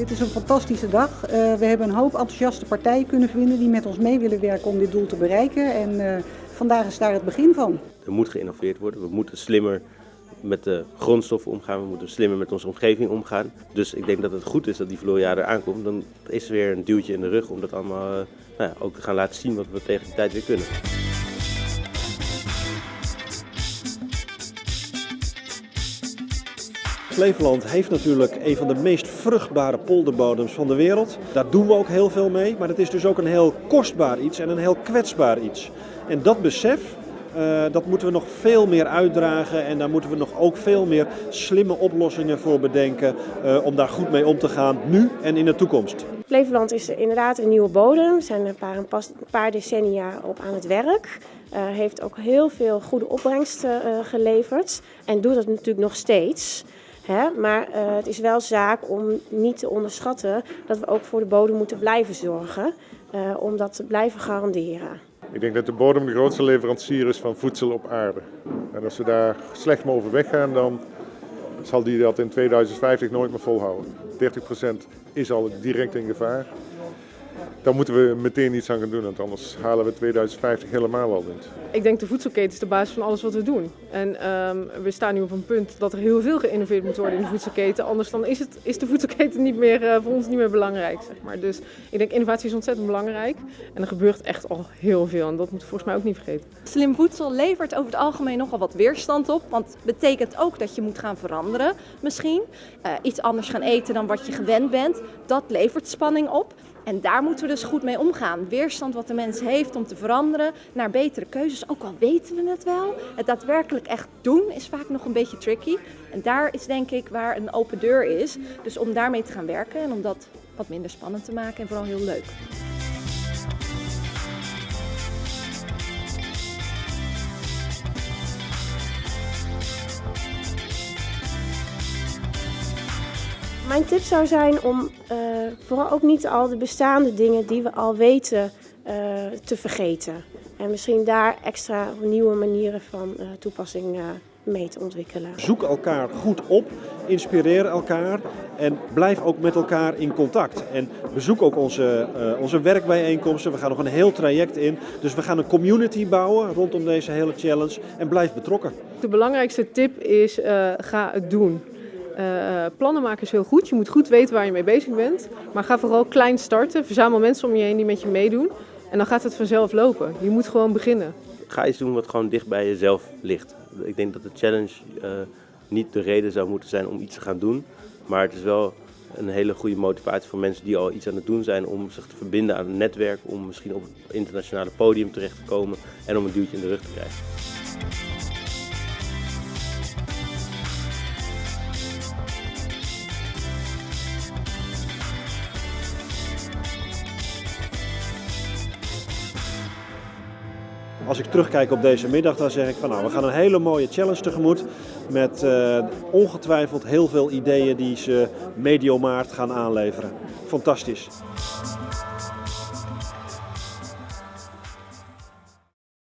Dit is een fantastische dag. Uh, we hebben een hoop enthousiaste partijen kunnen vinden die met ons mee willen werken om dit doel te bereiken. En uh, vandaag is daar het begin van. Er moet geïnnoveerd worden. We moeten slimmer met de grondstoffen omgaan. We moeten slimmer met onze omgeving omgaan. Dus ik denk dat het goed is dat die Floria er aankomt. Dan is er weer een duwtje in de rug om dat allemaal uh, nou ja, ook te gaan laten zien wat we tegen die tijd weer kunnen. Flevoland heeft natuurlijk een van de meest vruchtbare polderbodems van de wereld. Daar doen we ook heel veel mee, maar het is dus ook een heel kostbaar iets en een heel kwetsbaar iets. En dat besef, uh, dat moeten we nog veel meer uitdragen en daar moeten we nog ook veel meer slimme oplossingen voor bedenken uh, om daar goed mee om te gaan, nu en in de toekomst. Flevoland is inderdaad een nieuwe bodem. We zijn er een paar decennia op aan het werk. Uh, heeft ook heel veel goede opbrengsten geleverd en doet dat natuurlijk nog steeds. Hè? Maar het is wel zaak om niet te onderschatten dat we ook voor de bodem moeten blijven zorgen. Om dat te blijven garanderen. Ik denk dat de bodem de grootste leverancier is van voedsel op aarde. En als we daar slecht mee overweg gaan, dan zal die dat in 2050 nooit meer volhouden. 30% is al direct in gevaar. Daar moeten we meteen iets aan gaan doen, want anders halen we 2050 helemaal al niet. Ik denk de voedselketen is de basis van alles wat we doen. En um, we staan nu op een punt dat er heel veel geïnnoveerd moet worden in de voedselketen. Anders dan is, het, is de voedselketen niet meer, uh, voor ons niet meer belangrijk. Zeg maar. Dus ik denk innovatie is ontzettend belangrijk. En er gebeurt echt al heel veel en dat moeten we volgens mij ook niet vergeten. Slim voedsel levert over het algemeen nogal wat weerstand op. Want het betekent ook dat je moet gaan veranderen misschien. Uh, iets anders gaan eten dan wat je gewend bent. Dat levert spanning op. En daar moeten we dus goed mee omgaan. Weerstand wat de mens heeft om te veranderen naar betere keuzes. Ook al weten we het wel, het daadwerkelijk echt doen is vaak nog een beetje tricky. En daar is denk ik waar een open deur is. Dus om daarmee te gaan werken en om dat wat minder spannend te maken en vooral heel leuk. Mijn tip zou zijn om uh, vooral ook niet al de bestaande dingen die we al weten uh, te vergeten. En misschien daar extra nieuwe manieren van uh, toepassing mee te ontwikkelen. Zoek elkaar goed op, inspireer elkaar en blijf ook met elkaar in contact. En bezoek ook onze, uh, onze werkbijeenkomsten. We gaan nog een heel traject in. Dus we gaan een community bouwen rondom deze hele challenge en blijf betrokken. De belangrijkste tip is uh, ga het doen. Uh, plannen maken is heel goed. Je moet goed weten waar je mee bezig bent. Maar ga vooral klein starten. Verzamel mensen om je heen die met je meedoen. En dan gaat het vanzelf lopen. Je moet gewoon beginnen. Ga iets doen wat gewoon dicht bij jezelf ligt. Ik denk dat de challenge uh, niet de reden zou moeten zijn om iets te gaan doen. Maar het is wel een hele goede motivatie voor mensen die al iets aan het doen zijn om zich te verbinden aan een netwerk. Om misschien op het internationale podium terecht te komen en om een duwtje in de rug te krijgen. Als ik terugkijk op deze middag, dan zeg ik van nou, we gaan een hele mooie challenge tegemoet. Met uh, ongetwijfeld heel veel ideeën die ze medio maart gaan aanleveren. Fantastisch.